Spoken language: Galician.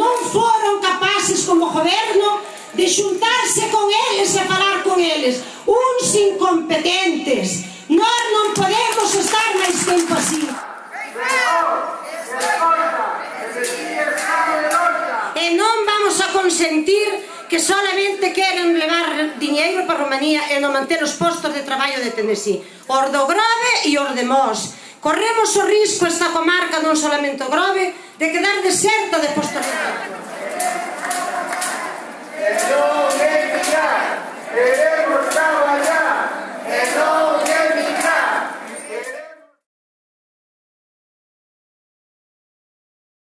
non foron capaces como goberno de xuntarse con eles e falar con eles. Uns incompetentes. Nós non podemos estar máis tempo así. E non vamos a consentir que solamente queren levar diñeiro para Romanía e non manter os postos de traballo de Tennessee. Os do Grove e os de Mos. Corremos o risco esta comarca non solamente o Grove de quedar deserta de postos de traballo.